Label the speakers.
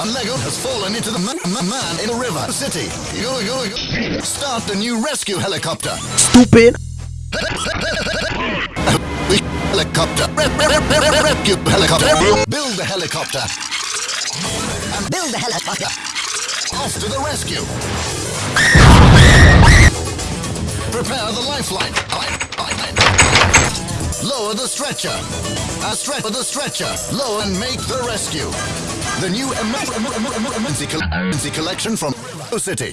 Speaker 1: A Lego has fallen into the ma- ma- man in a river city. Go, go, go. Start the new rescue helicopter.
Speaker 2: Stupid.
Speaker 1: Helicopter. Re- re- re- re- re- rescue helicopter. Build the helicopter. And build the helicopter. Off to the rescue. Prepare the. Lifeline. Lower the stretcher. A stretch the stretcher. Lower and make the rescue. The new em- em- em- em- em- emergency emergency collection from City.